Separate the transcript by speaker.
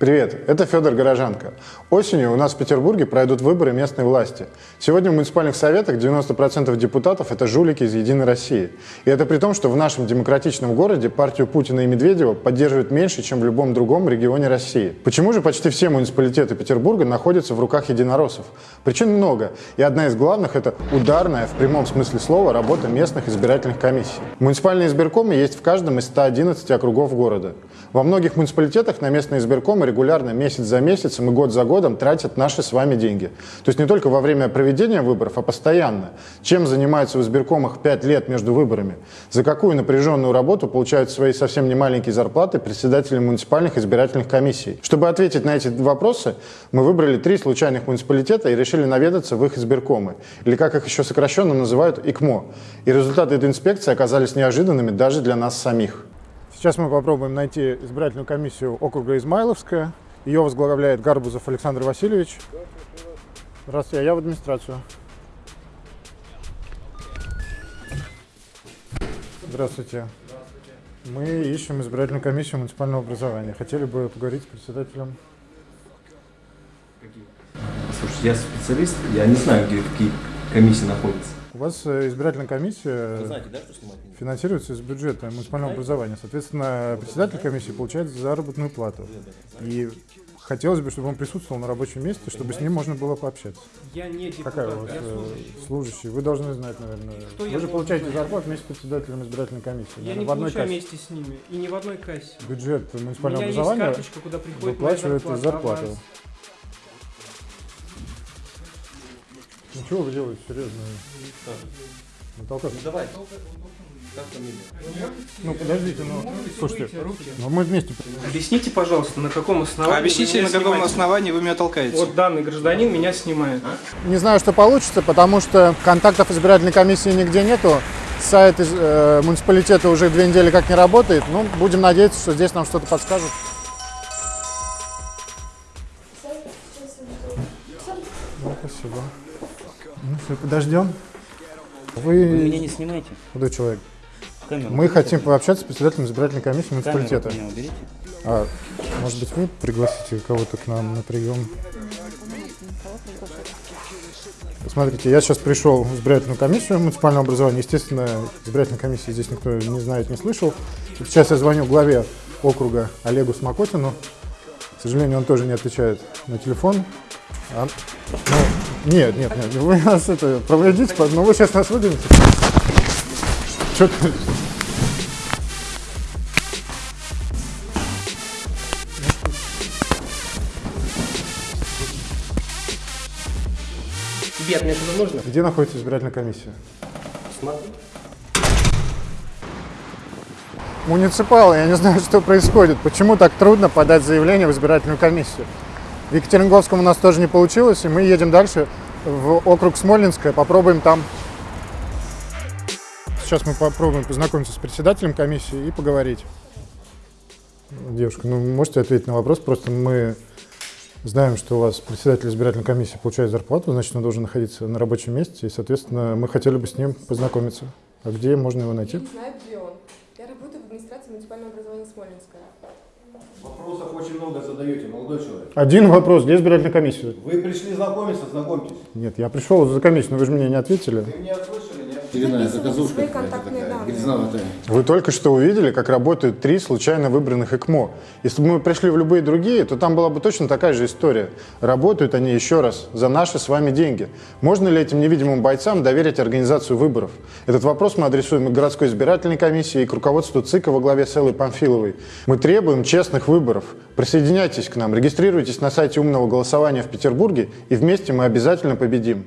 Speaker 1: Привет, это Федор Горожанко. Осенью у нас в Петербурге пройдут выборы местной власти. Сегодня в муниципальных советах 90% депутатов – это жулики из «Единой России». И это при том, что в нашем демократичном городе партию Путина и Медведева поддерживают меньше, чем в любом другом регионе России. Почему же почти все муниципалитеты Петербурга находятся в руках единороссов? Причин много, и одна из главных – это ударная, в прямом смысле слова, работа местных избирательных комиссий. Муниципальные избиркомы есть в каждом из 111 округов города. Во многих муниципалитетах на местные избиркомы регулярно, месяц за месяцем и год за годом тратят наши с вами деньги. То есть не только во время проведения выборов, а постоянно. Чем занимаются в избиркомах 5 лет между выборами? За какую напряженную работу получают свои совсем немаленькие зарплаты председатели муниципальных избирательных комиссий? Чтобы ответить на эти вопросы, мы выбрали три случайных муниципалитета и решили наведаться в их избиркомы, или как их еще сокращенно называют, ИКМО. И результаты этой инспекции оказались неожиданными даже для нас самих. Сейчас мы попробуем найти избирательную комиссию округа Измайловская. Ее возглавляет Гарбузов Александр Васильевич. Здравствуйте, я в администрацию. Здравствуйте. Мы ищем избирательную комиссию муниципального образования. Хотели бы поговорить с председателем.
Speaker 2: Слушайте, я специалист, я не знаю, где какие комиссии находятся.
Speaker 1: У вас э, избирательная комиссия
Speaker 2: Вы знаете, да, что снимать не
Speaker 1: финансируется из бюджета муниципального образования. Соответственно, председатель комиссии получает заработную плату. И хотелось бы, чтобы он присутствовал на рабочем месте, чтобы с ним можно было пообщаться.
Speaker 3: Я не депутат,
Speaker 1: Какая у вас
Speaker 3: я
Speaker 1: э,
Speaker 3: служащий.
Speaker 1: служащий? Вы должны знать, наверное.
Speaker 3: Что
Speaker 1: Вы же получаете
Speaker 3: знать?
Speaker 1: зарплату вместе с председателем избирательной комиссии.
Speaker 3: Я
Speaker 1: наверное,
Speaker 3: не
Speaker 1: в одной
Speaker 3: получаю
Speaker 1: кассе.
Speaker 3: вместе с ними и не в одной кассе.
Speaker 1: Бюджет муниципального образования
Speaker 3: карточка, куда
Speaker 1: выплачивает
Speaker 3: зарплата,
Speaker 1: зарплату. Ну чего вы делаете, серьезно? Ну, толкаться.
Speaker 2: Ну давай. Как фамилия?
Speaker 1: Ну подождите, ну слушайте, ну мы вместе.
Speaker 3: Объясните, пожалуйста, на каком основании
Speaker 4: Объясните,
Speaker 3: вы
Speaker 4: на
Speaker 3: меня
Speaker 4: каком
Speaker 3: снимаете?
Speaker 4: основании вы меня толкаете?
Speaker 3: Вот данный гражданин меня снимает.
Speaker 1: Не знаю, что получится, потому что контактов избирательной комиссии нигде нету. Сайт из- э, муниципалитета уже две недели как не работает. Ну, будем надеяться, что здесь нам что-то подскажут. Ну, спасибо. Ну все, подождем. Вы,
Speaker 5: Вы меня не снимайте.
Speaker 1: худой человек.
Speaker 5: Камеру.
Speaker 1: Мы хотим пообщаться с председателем избирательной комиссии муниципалитета. А, может быть, вы пригласите кого-то к нам на прием? Смотрите, я сейчас пришел в избирательную комиссию муниципального образования. Естественно, избирательной комиссии здесь никто не знает, не слышал. Сейчас я звоню главе округа Олегу Смокотину. К сожалению, он тоже не отвечает на телефон. А, ну, нет, нет, нет, вы нас это проводите, но вы сейчас нас выгоните. Что ты?
Speaker 3: Тебе мне что-то нужно?
Speaker 1: Где находится избирательная комиссия?
Speaker 3: Смотри.
Speaker 1: Муниципалы, я не знаю, что происходит. Почему так трудно подать заявление в избирательную комиссию? В Екатеринговском у нас тоже не получилось, и мы едем дальше в округ Смольнинское, попробуем там. Сейчас мы попробуем познакомиться с председателем комиссии и поговорить. Девушка, ну можете ответить на вопрос? Просто мы знаем, что у вас председатель избирательной комиссии получает зарплату, значит, он должен находиться на рабочем месте, и, соответственно, мы хотели бы с ним познакомиться. А где можно его найти?
Speaker 6: Я не знаю, где он. Я работаю в администрации муниципального образования Смоленская.
Speaker 7: Вопросов очень много задаете, молодой человек.
Speaker 1: Один вопрос, где избирательная комиссия?
Speaker 7: Вы пришли знакомиться, знакомьтесь.
Speaker 1: Нет, я пришел за комиссию, но вы же мне не ответили.
Speaker 7: Вы меня слышали,
Speaker 1: Вы только что увидели, как работают три случайно выбранных ЭКМО. Если бы мы пришли в любые другие, то там была бы точно такая же история. Работают они еще раз за наши с вами деньги. Можно ли этим невидимым бойцам доверить организацию выборов? Этот вопрос мы адресуем и к городской избирательной комиссии, и к руководству ЦИКа во главе с Эллой Памфиловой. Мы требуем честных выборов. Присоединяйтесь к нам, регистрируйтесь на сайте умного голосования в Петербурге, и вместе мы обязательно победим.